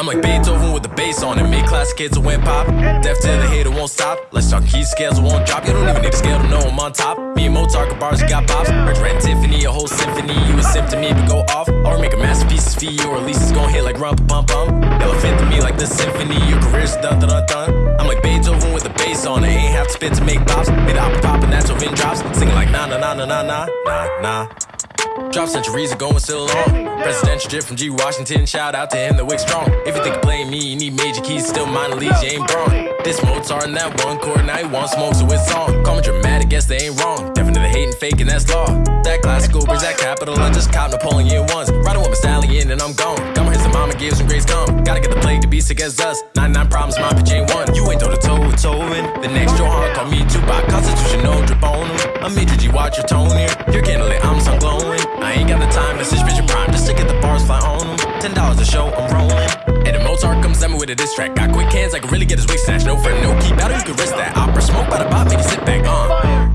I'm like Beethoven with the bass on it. Made classic kids who went pop. Deaf to the hater won't stop. Let's talk key scales won't drop. You don't even need a scale to know I'm on top. Me and Mozart got bars, got pops. Rich Red Tiffany, a whole symphony. You a sim to me, but go off. Or make a masterpiece for you, or at least it's gonna hit like rump bum bum. Elephant to me like the symphony. Your career's done, dun dun. I'm like Beethoven with the bass on it. Ain't have to spit to make pops. Made opera pop and that's when drops. Singing like na na na na na na na na. Drop centuries ago and still on. Presidential drip from G. Washington. Shout out to him, the wick strong. If you think of playing me, you need major keys. Still minor leagues, you ain't wrong. This Mozart and that one chord, now he want smoke, so it's on. Call me dramatic, guess they ain't wrong. Definitely hating, faking, that's law. That classical brings that capital. I just cop Napoleon once. Riding with my stallion and I'm gone. Got my hits and mama gives some grace come. Gotta get the plague to be sick as us. 99 problems, my bitch ain't one. You ain't toe to toe with Tovin. The next Johan call me Tupac. Constitution, no drip on him. I'm G, watch your tone here. You're with a diss track. Got quick hands, I can really get his wig snatched. No friend, no key battle, you can risk that. Opera smoke by the bot, make you sit back on. Uh.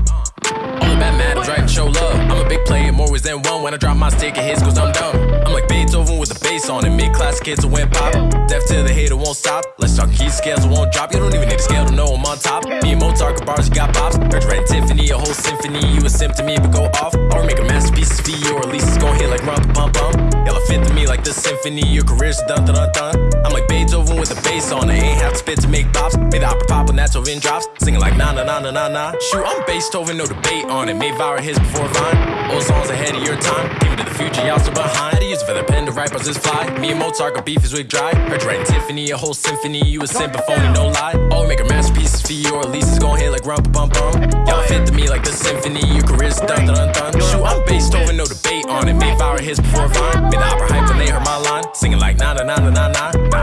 All about mad, I'm to show love. I'm a big player, more ways than one. When I drop my stick, it hits cause I'm dumb. I'm like Beethoven with the bass on it. Mid class kids who went pop. Deaf to the hater won't stop. Let's talk key scales, won't drop. You don't even need a scale to know I'm on top. Me and Mozart got bars, you got pops. Rich Red Tiffany, a whole symphony. You a me, but go off. Or make a masterpiece you, or at least it's gonna hit like rump bum bum. Elephant to me like the symphony. Your career's dun dun dun on it. Ain't have to spit to make pops. Made the opera pop when that's over drops. Singing like na na na na na na. Shoot, I'm Beethoven, no debate on it. Made viral hits before Vine. Old songs ahead of your time. Give it to the future, y'all still behind. To use for the pen to write bars this fly. Me and Mozart got beef his wig dry. Heard you writing Tiffany, a whole symphony. You a symphony, no lie. Oh, make a masterpiece for you, or at least it's gonna hit like rump bum bum. Y'all fit to me like the symphony. Your career's dun dun dun. Shoot, I'm Beethoven, no debate on it. Made viral hits before Vine. Made the opera hype when they heard my line. Singing like na na na na na na